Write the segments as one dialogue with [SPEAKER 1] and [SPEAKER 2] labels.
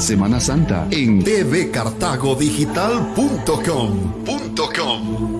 [SPEAKER 1] Semana Santa en tvcartagodigital.com.com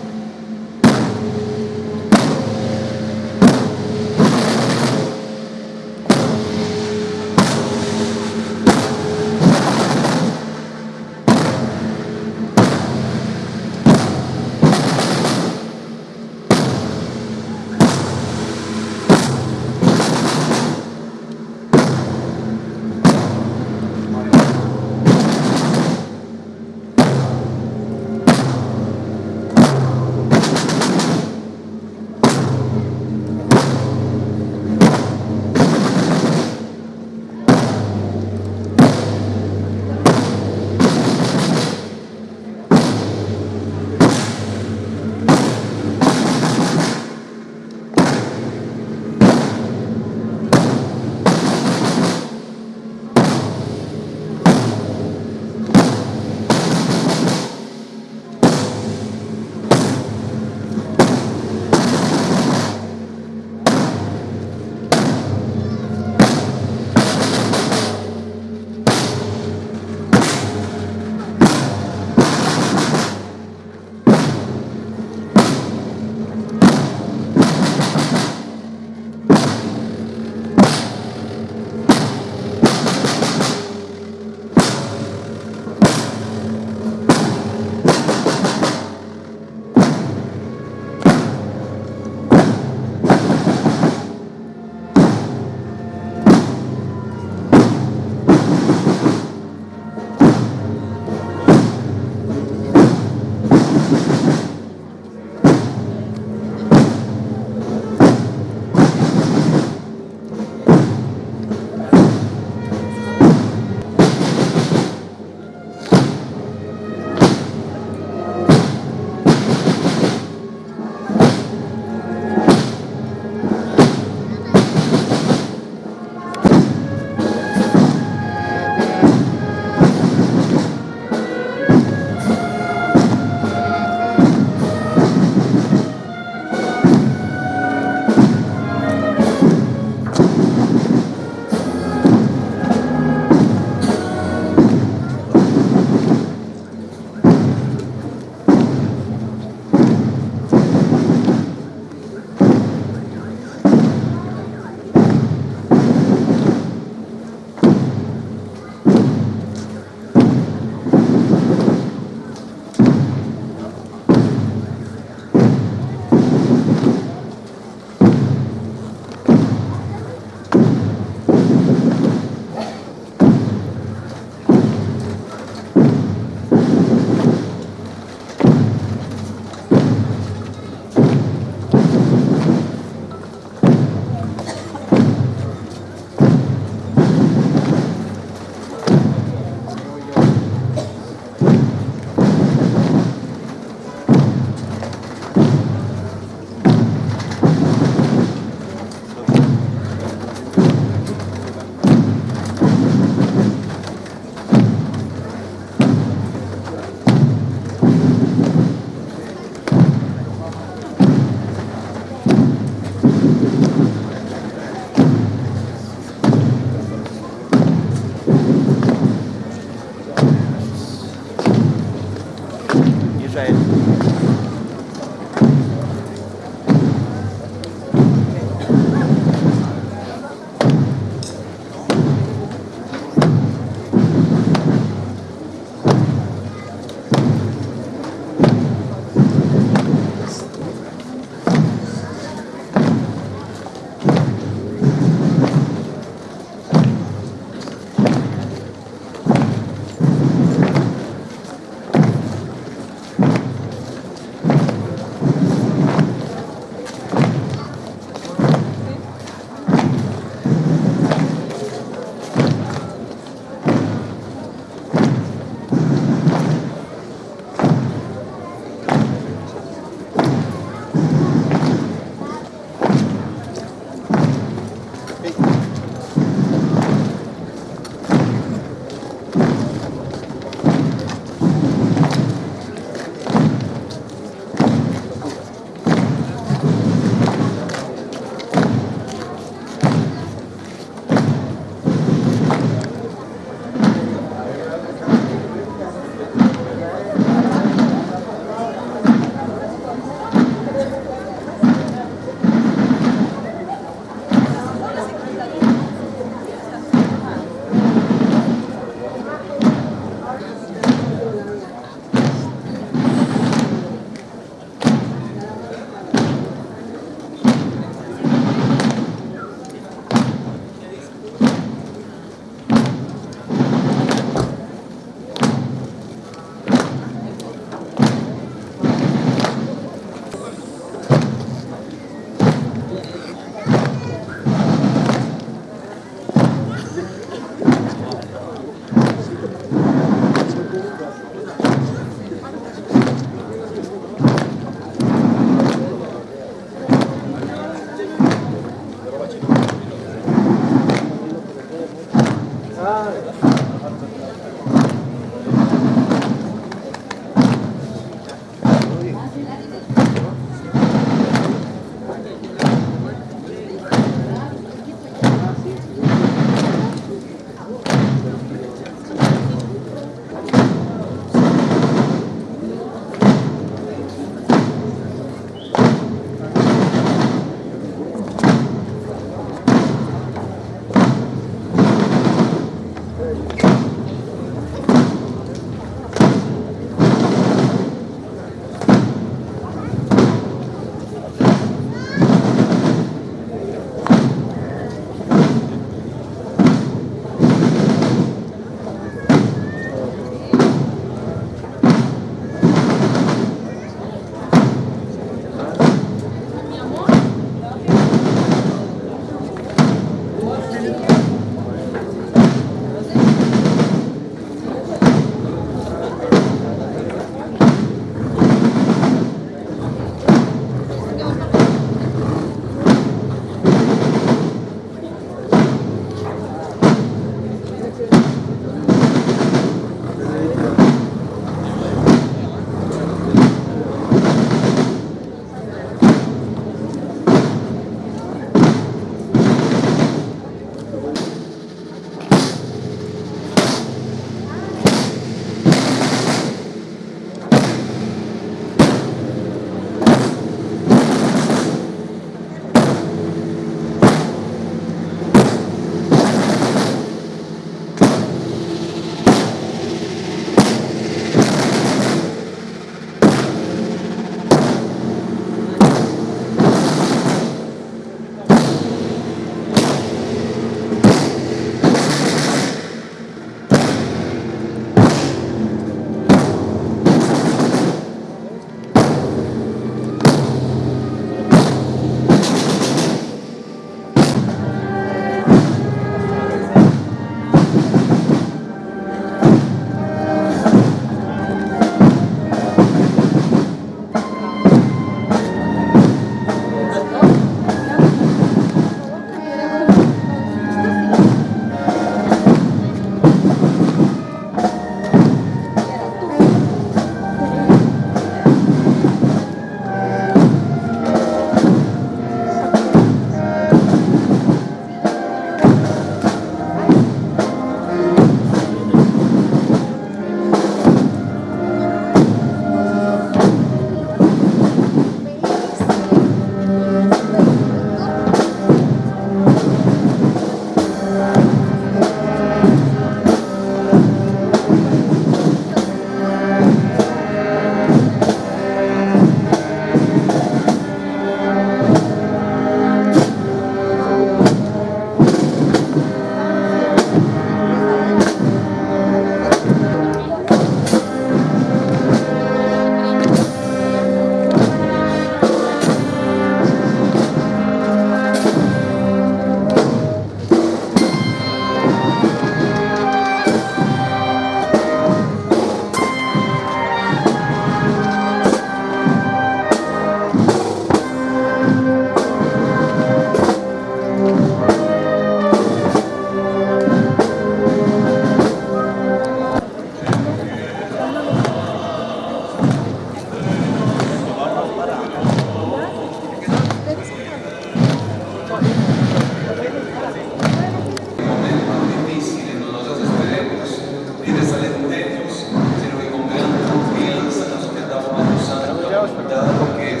[SPEAKER 2] pero... Dado que.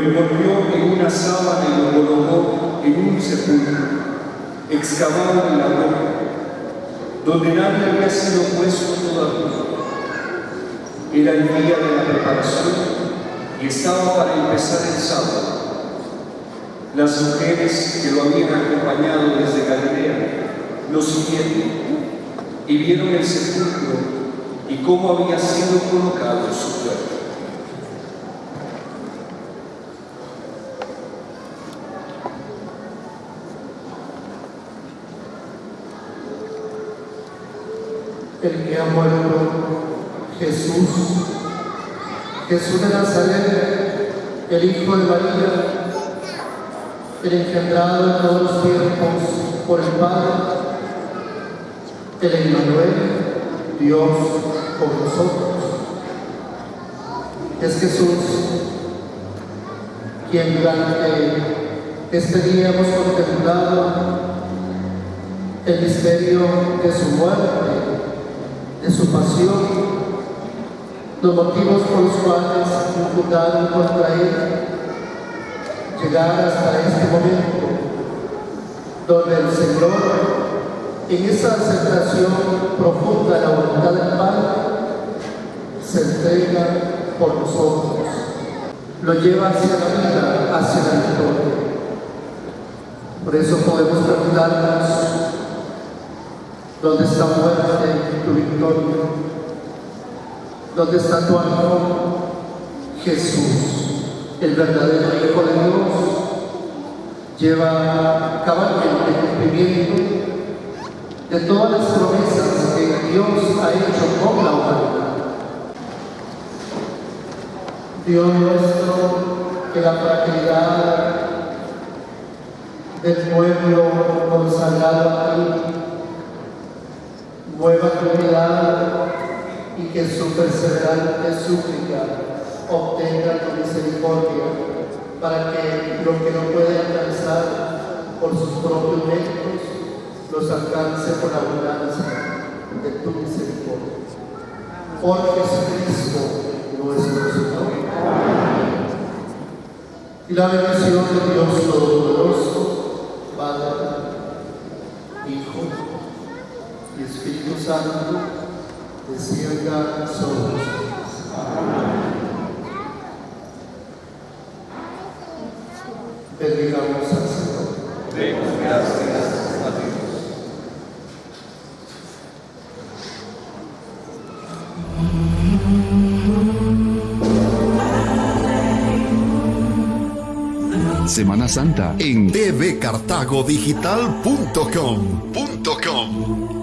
[SPEAKER 2] lo envolvió en una sábana y lo colocó en un sepulcro, excavado en la roca, donde nadie había sido puesto todavía. Era el día de la preparación y estaba para empezar el sábado. Las mujeres que lo habían acompañado desde Galilea lo siguieron y vieron el sepulcro y cómo había sido colocado su cuerpo.
[SPEAKER 3] El que ha muerto, Jesús, Jesús de Nazaret, el Hijo de María, el engendrado en todos los tiempos por el Padre, el Emmanuel, Dios con nosotros. Es Jesús quien durante este día hemos contemplado el misterio de su muerte de su pasión, los motivos por los cuales imputaron contra él, llegar hasta este momento, donde el Señor, en esa aceptación profunda de la voluntad del Padre, se entrega por nosotros, lo lleva hacia la vida, hacia la victoria. Por eso podemos preguntarnos, ¿Dónde está muerte tu victoria? ¿Dónde está tu amor? Jesús, el verdadero Hijo de Dios, lleva cabalmente cumplimiento de todas las promesas que Dios ha hecho con la humanidad. Dios nuestro, que la fragilidad del pueblo consagrado a ti mueva tu mirada y que su perseverante súplica obtenga tu misericordia para que lo que no puede alcanzar por sus propios méritos los alcance por la abundancia de tu misericordia. Por Jesucristo nuestro Señor. Y la bendición de Dios Todopoderoso, Padre, Hijo y Espíritu Santo descienda sobre nosotros. Bendigamos al Señor.
[SPEAKER 2] Demos gracias a
[SPEAKER 1] Dios. Semana Santa en tvcartagodigital.com.com